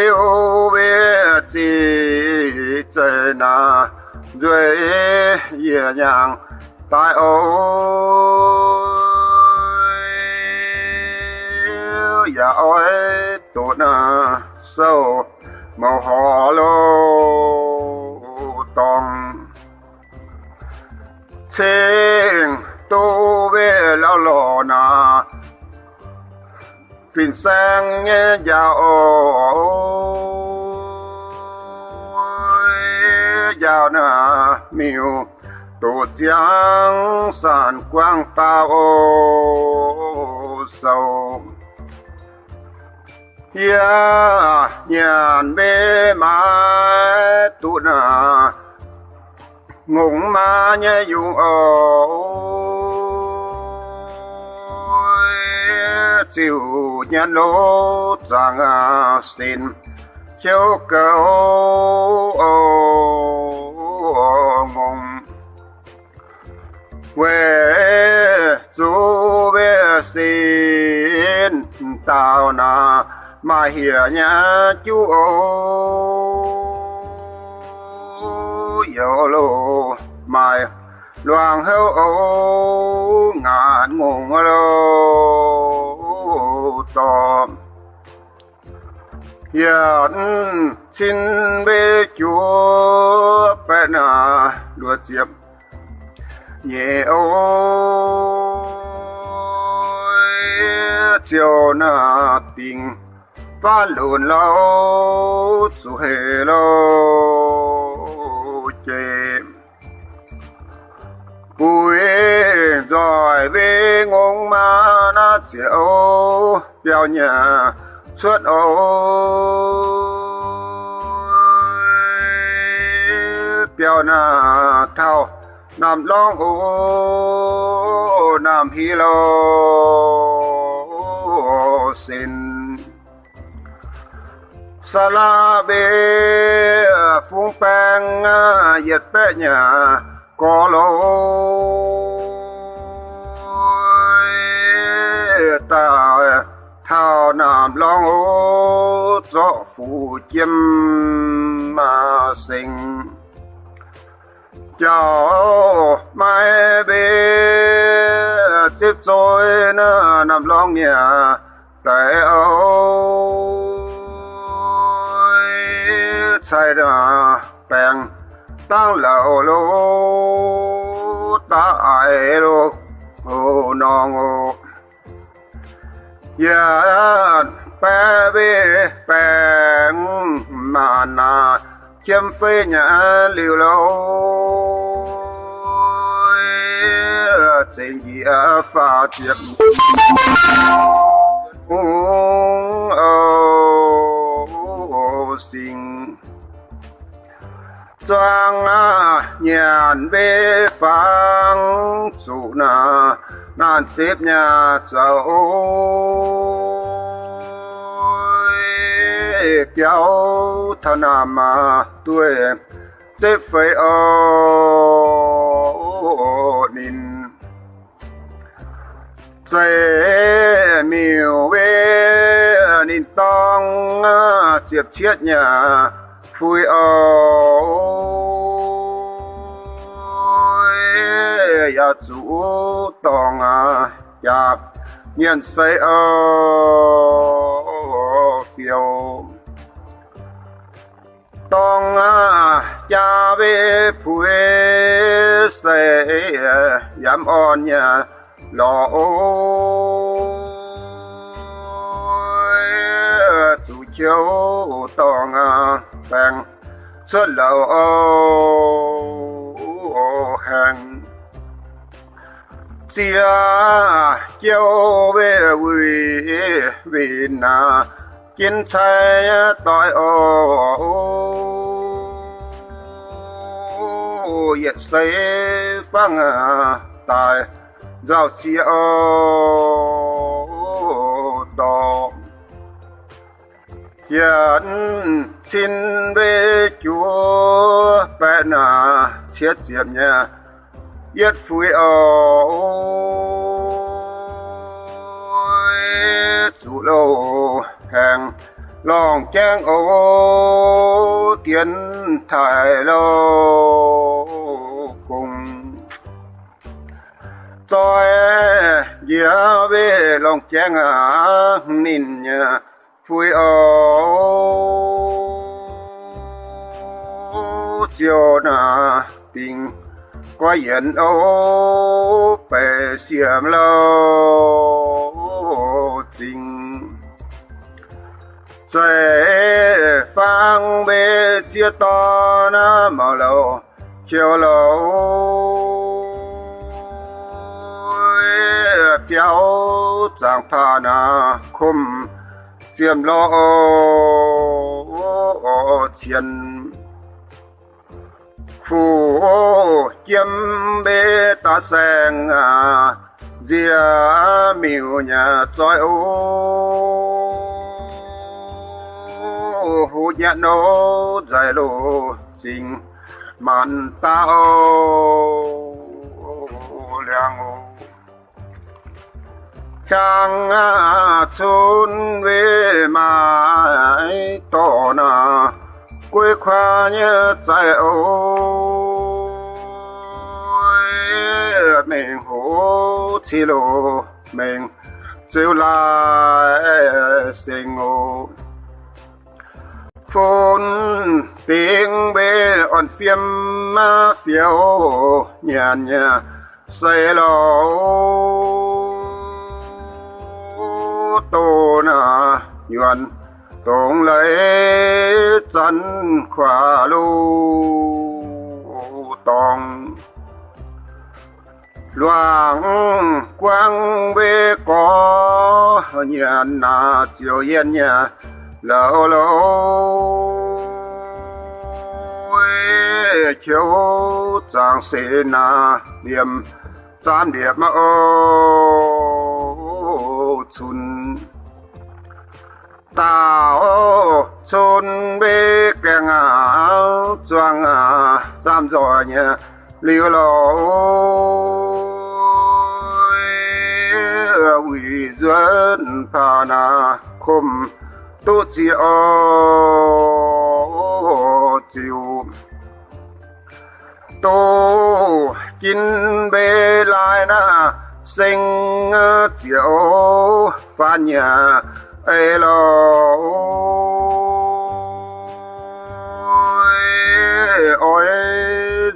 yêu biết chỉ trời na, dưới nhẹ nhàng tại ôi. Ya ôi, tốt sâu màu họ lô tòng. Sinh tu về lao lò na phiền sang nghe giàu giàu nà miêu. Tổ giang sản quang tao sâu ya nhàn bê má tụ nà ngùng ma nhé dùng ôi chịu nhân lỗ rằng à, xin chiếu cầu ngùng quê chú về xin tao na mà hiểu nhà chú, ô yo lô mai loang hâu ô, ngàn ngùng lô tòm hiện xin bê chúa bê à đùa chiếp nhẹ ôi, chiều na tình pha lùn lâu chủ hề lâu chê bùi rồi về ngông mà na chiều biểu nhà suốt ôi. Biểu na thao nam long ô nam hi lô. Xin sa la bê phung pang yết bé nhà có lô. Thao nam long ô cho phù chiêm mà sinh. Chào mai bê tiếp rồi na nằm long nhà tại âu sai ra bèn tăng lầu lô, ta ai lô ô nong ô giờ bé bê bèn mà na chim phê nhà liều lâu trên gì pha tiệp uống ô sinh choang à, nhàn bê phang chủ na non xếp nhà cháu kéo thân nam mà tuổi xếp phải ô, nín. Xe miêu bê nín tông chiếc chiết nhà phui ôi ya chủ tòng à ya nhân xây ơ, phiêu. Tòng à cha về phui xây dám on nhà lò ôi chủ chiếu tòng à bèn xuất lầu ô hàng xia chiêu về quỳ vì na kiến sai tội ô yết say phăng tài giao chia ô đỏ hiện xin về chúa bên à, chết diệm nha yết phui ô. Trang ô tiến thải lô cùng. Tôi giữa về lòng trang à nín nhà vui ô chiều na tình qua yên ô bè xiêm lâu trời phang bê chia to na màu lâu chiều lâu kéo chẳng pha na khum, chiêm lo chiến phù chiêm bê ta sang à dìa miu nhà trói ô hu nhã nô dài lô chính man ta ô liang ô chàng à, chun về mai to na quê khoa nhớ chạy ô. Mình hú chi lô, mình chiều lại sinh ô phun tiếng bê on phiêm ma phiêu nhàn nhà say lâu tô na nhuận tổng lấy chân khỏa lu tòng. Loang quang bê có nhàn na chiều yên nhà lâu lâu chiếu trang sĩ na niệm giam điệp mà ô chun ta ô chun bê kèng à choang à giam rồi nhé liu lâu ủy dân pa na khum tu chi ô chiu na sinh ờ, chiều nhà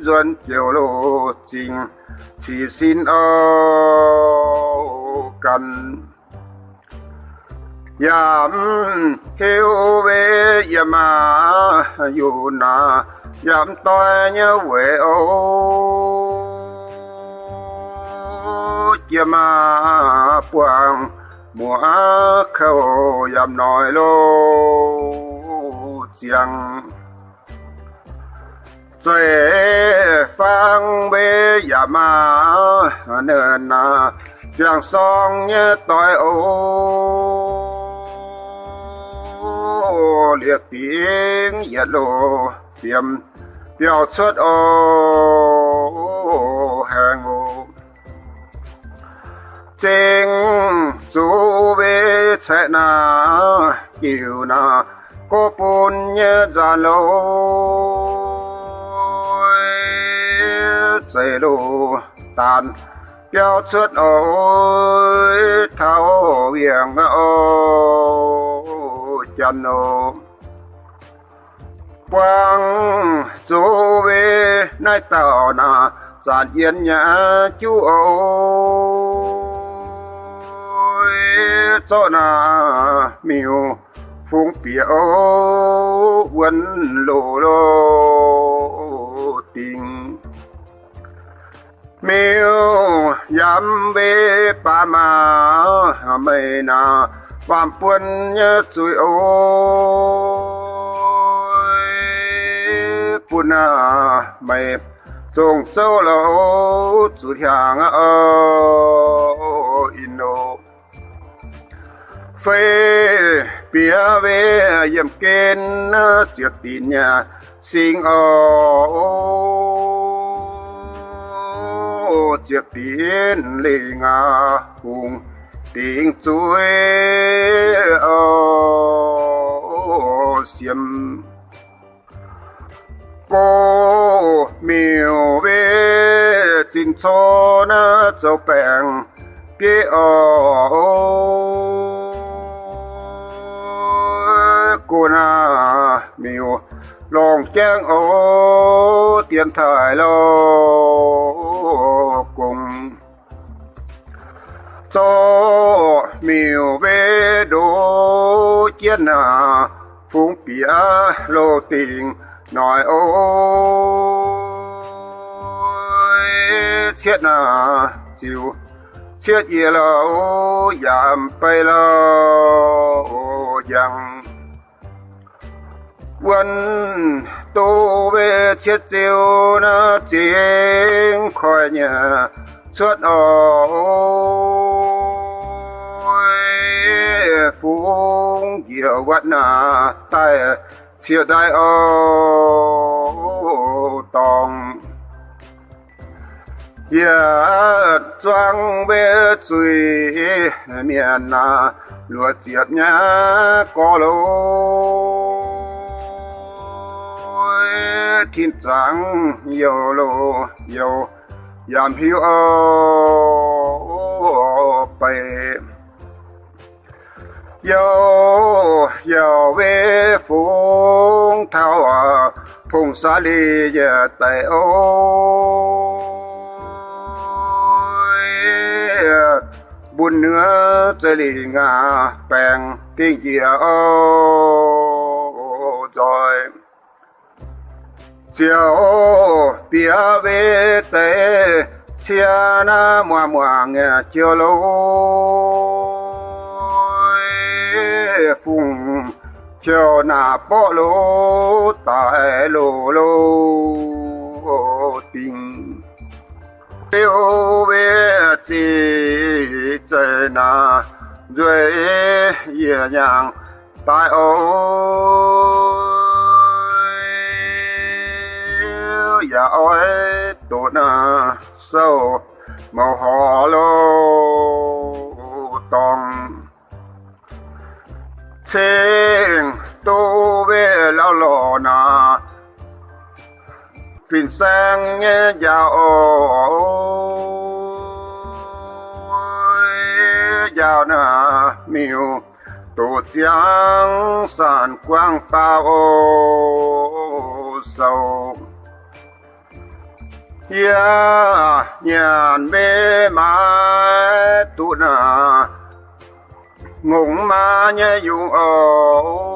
duyên chiều trình chỉ xin ô cần yam hiu về yam à yu na, yam toi nhớ về ô. Yam à quang mùa khâu yam nói lô. Chiang trời phang bê yam à nơ na, chiang song nhớ toi ô liệt tiếng nhiệt lộ tiềm biểu xuất ô hàng ô trên chú về sẽ na yêu na cô bùn nhớ ra lô chạy lô tàn biểu xuất ô thao biển ô channel quang chú về nay tàu na giàn yên nhà chú ôi. Cho na miêu phong biểu quân lộ lô tình. Miêu yam về pa ma mây na phạm quân nhớ rồi ôi quân à mày trông châu lâu chủ hàng ơ ino phê bia về yếm kên trước tin nhà sinh ô trước tin lê ngà hùng tiếng chuối ô xiêm. Cô miêu về xin cho nó cho bèn bia ô. Cô na miêu lòng chang ô, tiền thời lô cùng. Cho nhiều về đô chiến à phúng bia lô tình, nói ôi, chết à chịu, chết gì là ô giảm bay là ô yang quân tu về chết tiêu na tiếng khỏi nhà, suốt ô phung whatnot, quát na tay chia đại ô tòng ya choang bê chui miền na lúa chiết nhá có lô thiên trắng yêu lô yêu yam hiu ô bay yêu yo về phong thao à phung xa li giờ tay ôi buồn nữa chơi lì ngà bèn tiếng gì ô rồi. Chiều bia về tê chia na mua mua nghe chiều lâu phùng, chiều nà bỏ lô tại lô lô tình. Yêu về chỉ trời nà rồi nhẹ nhàng tại ôi dạ ôi, tổ nà sâu, màu hò lô, tòng. Thiên tu về la lò na Phìn sang nghe giàu giàu na miêu tổ chiang sản quang bao sâu ya nhàn mê mãi tu na ngùng ma nhé dùng ồ